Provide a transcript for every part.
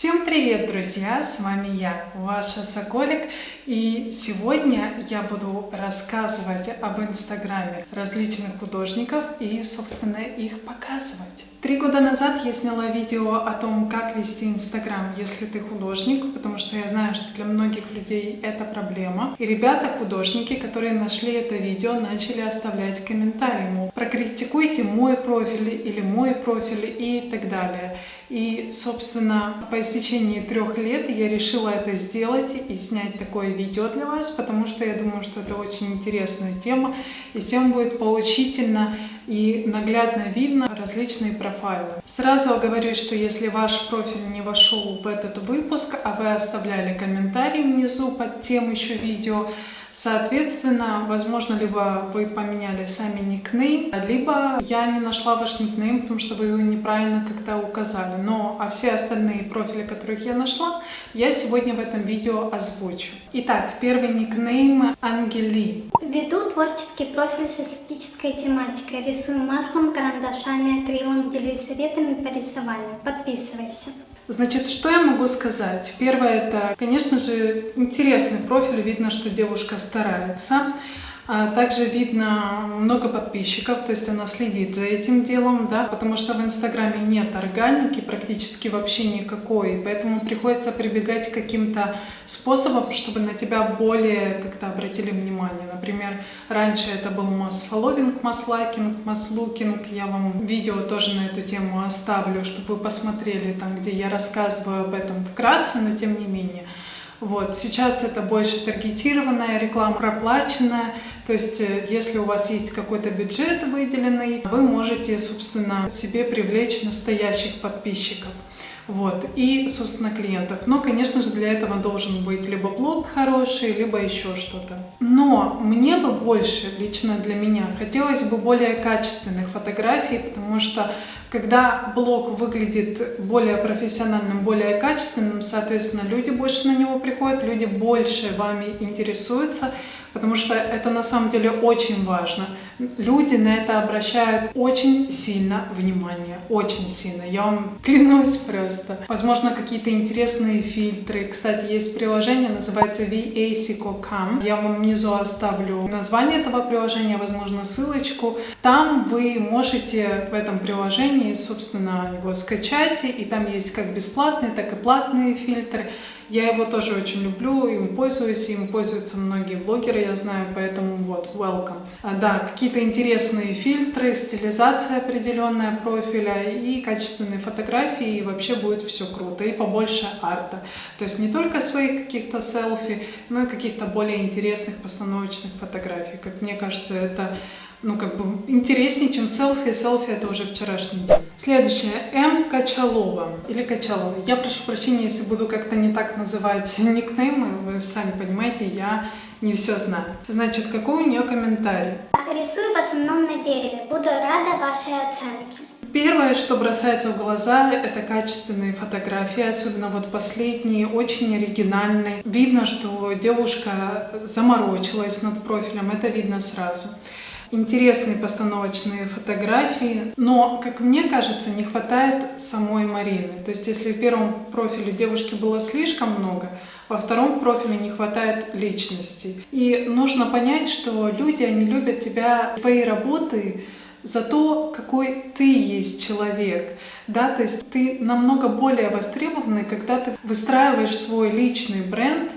Всем привет, друзья! С вами я, ваша Соколик, и сегодня я буду рассказывать об инстаграме различных художников и, собственно, их показывать. Три года назад я сняла видео о том, как вести Инстаграм, если ты художник, потому что я знаю, что для многих людей это проблема. И ребята-художники, которые нашли это видео, начали оставлять комментарии, мол, прокритикуйте мой профиль или мой профиль и так далее. И, собственно, по истечении трех лет я решила это сделать и снять такое видео для вас, потому что я думаю, что это очень интересная тема, и всем будет поучительно и наглядно видно различные профайлы. Сразу говорю, что если ваш профиль не вошел в этот выпуск, а вы оставляли комментарий внизу под тем еще видео, Соответственно, возможно, либо вы поменяли сами никнейм, либо я не нашла ваш никнейм, потому что вы его неправильно как-то указали. Но а все остальные профили, которых я нашла, я сегодня в этом видео озвучу. Итак, первый никнейм Ангели. Веду творческий профиль с эстетической тематикой. Рисую маслом, карандашами, акрилом, делюсь советами по рисованию. Подписывайся. Значит, что я могу сказать? Первое, это, конечно же, интересный профиль, видно, что девушка старается. А также видно много подписчиков, то есть она следит за этим делом, да, потому что в Инстаграме нет органики практически вообще никакой, поэтому приходится прибегать к каким-то способам, чтобы на тебя более как-то обратили внимание. Например, раньше это был масс-фолловинг, масс-лайкинг, масс-лукинг. Я вам видео тоже на эту тему оставлю, чтобы вы посмотрели, там, где я рассказываю об этом вкратце, но тем не менее. Вот. Сейчас это больше таргетированная реклама, проплаченная. То есть, э, если у вас есть какой-то бюджет выделенный, вы можете, собственно, себе привлечь настоящих подписчиков. Вот. И, собственно, клиентов. Но, конечно же, для этого должен быть либо блог хороший, либо еще что-то. Но мне бы больше, лично для меня, хотелось бы более качественных фотографий, потому что когда блог выглядит более профессиональным, более качественным, соответственно, люди больше на него приходят, люди больше вами интересуются, потому что это на самом деле очень важно. Люди на это обращают очень сильно внимание, очень сильно, я вам клянусь просто. Возможно, какие-то интересные фильтры. Кстати, есть приложение, называется VASICO.com. Я вам внизу оставлю название этого приложения, возможно, ссылочку. Там вы можете в этом приложении, собственно, его скачать, и там есть как бесплатные, так и платные фильтры. Я его тоже очень люблю, им пользуюсь, им пользуются многие блогеры, я знаю, поэтому вот, welcome. А, да, какие-то интересные фильтры, стилизация определенная профиля и качественные фотографии, и вообще будет все круто, и побольше арта. То есть не только своих каких-то селфи, но и каких-то более интересных постановочных фотографий. Как мне кажется, это ну, как бы интереснее, чем селфи. Селфи это уже вчерашний день. Следующее. М. Качалова. Или Качалова. Я прошу прощения, если буду как-то не так называть никнеймы. Вы сами понимаете, я не все знаю. Значит, какой у нее комментарий? Рисую в основном на дереве. Буду рада вашей оценке. Первое, что бросается в глаза, это качественные фотографии, особенно вот последние, очень оригинальные. Видно, что девушка заморочилась над профилем, это видно сразу интересные постановочные фотографии, но, как мне кажется, не хватает самой Марины. То есть, если в первом профиле девушки было слишком много, во втором профиле не хватает личности. И нужно понять, что люди, они любят тебя, твои работы, за то, какой ты есть человек. Да, то есть ты намного более востребованный, когда ты выстраиваешь свой личный бренд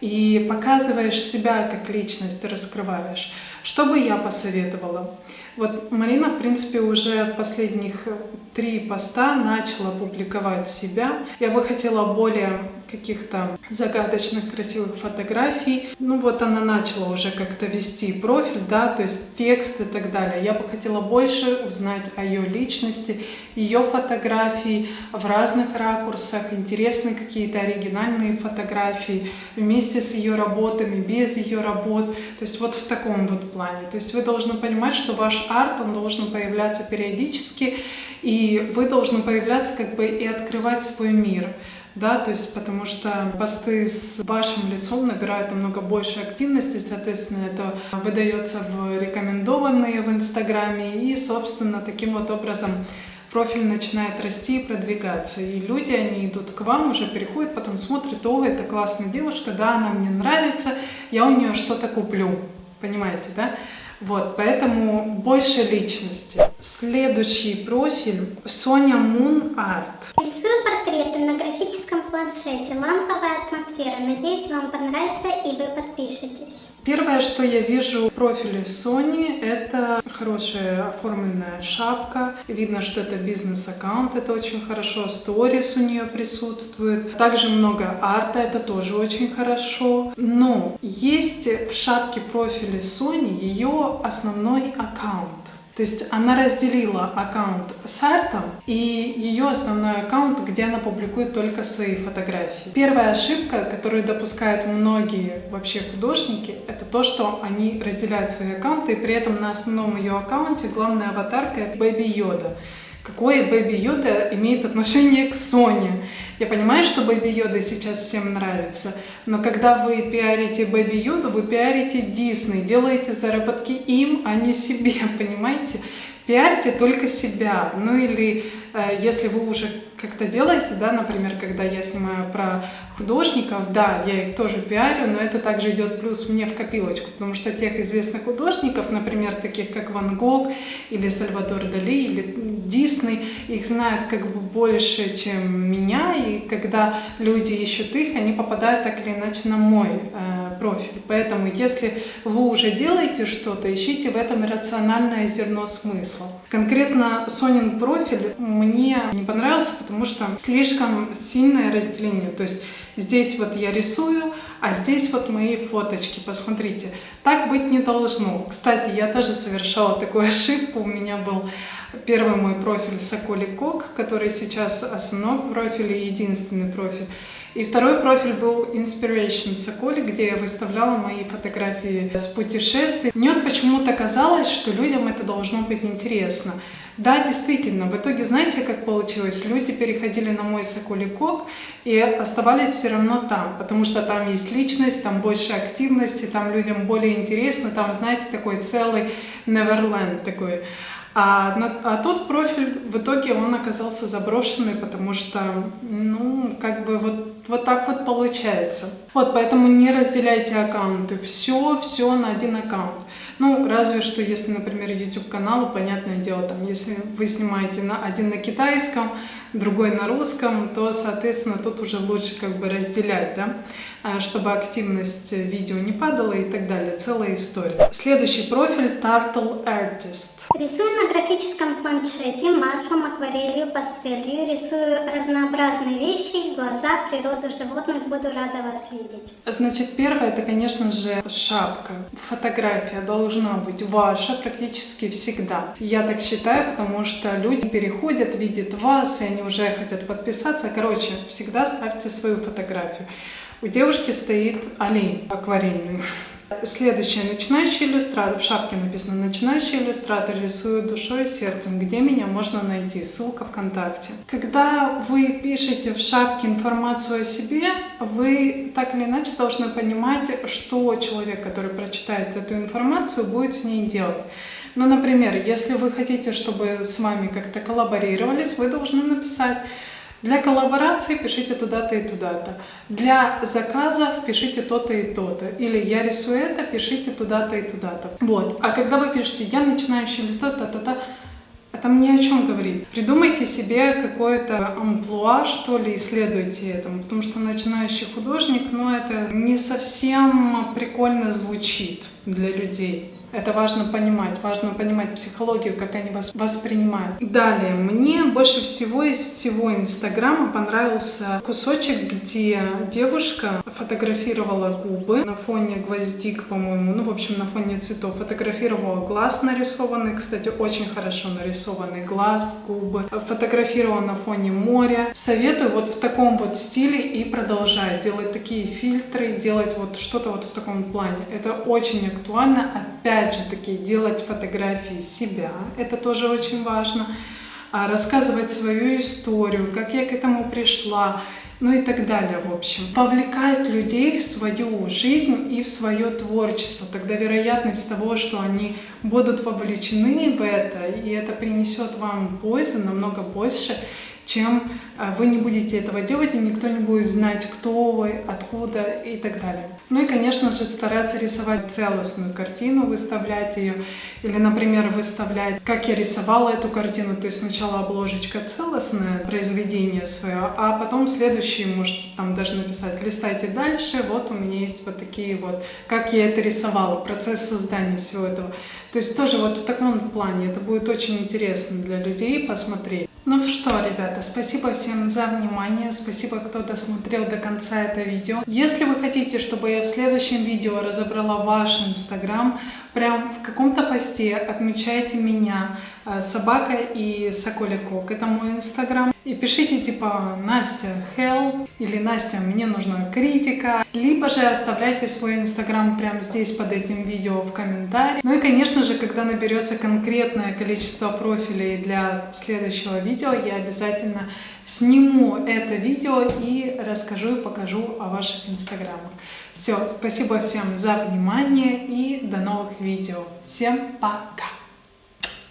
и показываешь себя как личность, раскрываешь. Что бы я посоветовала? Вот Марина, в принципе, уже последних три поста начала публиковать себя. Я бы хотела более каких-то загадочных, красивых фотографий. Ну вот она начала уже как-то вести профиль, да, то есть текст и так далее. Я бы хотела больше узнать о ее личности, ее фотографии в разных ракурсах, интересные какие-то оригинальные фотографии вместе с ее работами, без ее работ. То есть вот в таком вот плане. То есть вы должны понимать, что ваш арт, он должен появляться периодически, и вы должны появляться как бы и открывать свой мир да, то есть потому что посты с вашим лицом набирают намного больше активности, соответственно, это выдается в рекомендованные в Инстаграме, и, собственно, таким вот образом профиль начинает расти и продвигаться. И люди, они идут к вам, уже переходят, потом смотрят, о, это классная девушка, да, она мне нравится, я у нее что-то куплю. Понимаете, да? Вот, поэтому больше личности. Следующий профиль Соня Мун Арт. Рисую портреты на графическом планшете. Ламповая атмосфера. Надеюсь, вам понравится и вы подпишетесь. Первое, что я вижу в профиле Сони, это хорошая оформленная шапка. Видно, что это бизнес-аккаунт, это очень хорошо. Сторис у нее присутствует. Также много арта, это тоже очень хорошо. Но есть в шапке профиля Сони ее основной аккаунт. То есть она разделила аккаунт с артом и ее основной аккаунт, где она публикует только свои фотографии. Первая ошибка, которую допускают многие вообще художники, это то, что они разделяют свои аккаунты, и при этом на основном ее аккаунте главная аватарка это Baby Yoda. Какое Baby Yoda имеет отношение к Соне? Я понимаю, что Baby Yoda сейчас всем нравится, но когда вы пиарите Baby Yoda, вы пиарите Disney, делаете заработки им, а не себе, понимаете? Пиарьте только себя. Ну или э, если вы уже как-то делаете, да, например, когда я снимаю про художников, да, я их тоже пиарю, но это также идет плюс мне в копилочку, потому что тех известных художников, например, таких как Ван Гог или Сальвадор Дали или Дисней, их знают как бы больше, чем меня, и когда люди ищут их, они попадают так или иначе на мой э, профиль. Поэтому, если вы уже делаете что-то, ищите в этом рациональное зерно смысла. Конкретно Сонин профиль мне не понравился, потому что слишком сильное разделение. То есть здесь вот я рисую, а здесь вот мои фоточки, посмотрите. Так быть не должно. Кстати, я тоже совершала такую ошибку. У меня был первый мой профиль Соколи Кок, который сейчас основной профиль и единственный профиль. И второй профиль был Inspiration Соколи, где я выставляла мои фотографии с путешествий. Мне вот почему-то казалось, что людям это должно быть интересно. Да, действительно, в итоге знаете, как получилось? Люди переходили на мой Соколикок и оставались все равно там, потому что там есть личность, там больше активности, там людям более интересно, там, знаете, такой целый Neverland такой. А, а тот профиль в итоге он оказался заброшенный, потому что, ну, как бы вот, вот так вот получается. Вот, поэтому не разделяйте аккаунты. Все, все на один аккаунт. Ну, разве что, если, например, YouTube-канал, понятное дело, там, если вы снимаете на, один на китайском, другой на русском, то, соответственно, тут уже лучше как бы разделять, да, а, чтобы активность видео не падала и так далее. Целая история. Следующий профиль Turtle Artist. Рисую на графическом планшете маслом, акварелью, пастелью. Рисую разнообразные вещи, глаза, природу животных. Буду рада вас видеть. Значит, первое, это, конечно же, шапка. Фотография должна быть ваша практически всегда. Я так считаю, потому что люди переходят, видят вас, и они уже хотят подписаться. Короче, всегда ставьте свою фотографию. У девушки стоит олень акварельный. Следующее. Начинающий иллюстратор. В шапке написано «Начинающий иллюстратор рисует душой и сердцем». Где меня можно найти? Ссылка ВКонтакте. Когда вы пишете в шапке информацию о себе, вы так или иначе должны понимать, что человек, который прочитает эту информацию, будет с ней делать. Ну, например, если вы хотите, чтобы с вами как-то коллаборировались, вы должны написать для коллаборации пишите туда-то и туда-то. Для заказов пишите то-то и то-то. Или я рисую это, пишите туда-то и туда-то. Вот. А когда вы пишете «я начинающий иллюстратор», та-та-та, это мне о чем говорит. Придумайте себе какое-то амплуа, что ли, исследуйте этому, потому что начинающий художник, ну, это не совсем прикольно звучит для людей. Это важно понимать, важно понимать психологию, как они вас воспринимают. Далее, мне больше всего из всего Инстаграма понравился кусочек, где девушка фотографировала губы на фоне гвоздик, по-моему, ну, в общем, на фоне цветов. Фотографировала глаз нарисованный, кстати, очень хорошо нарисованный глаз, губы. Фотографировала на фоне моря. Советую вот в таком вот стиле и продолжать делать такие фильтры, делать вот что-то вот в таком плане. Это очень актуально, опять опять же таки делать фотографии себя, это тоже очень важно, а, рассказывать свою историю, как я к этому пришла, ну и так далее, в общем. Вовлекать людей в свою жизнь и в свое творчество. Тогда вероятность того, что они будут вовлечены в это, и это принесет вам пользу намного больше, чем а, вы не будете этого делать, и никто не будет знать, кто вы, откуда и так далее. Ну и, конечно же, стараться рисовать целостную картину, выставлять ее, или, например, выставлять, как я рисовала эту картину, то есть сначала обложечка целостное произведение свое, а потом следующий, может, там даже написать, листайте дальше, вот у меня есть вот такие вот, как я это рисовала, процесс создания всего этого. То есть тоже вот в таком плане это будет очень интересно для людей посмотреть. Ну что, ребята, спасибо всем за внимание, спасибо, кто досмотрел до конца это видео. Если вы хотите, чтобы я в следующем видео разобрала ваш инстаграм, прям в каком-то посте отмечайте меня, э, собака и соколикок, это мой инстаграм. И пишите типа Настя help или Настя мне нужна критика, либо же оставляйте свой инстаграм прямо здесь под этим видео в комментарии. Ну и конечно же, когда наберется конкретное количество профилей для следующего видео, я обязательно сниму это видео и расскажу и покажу о ваших инстаграмах. Все, спасибо всем за внимание и до новых видео. Всем пока!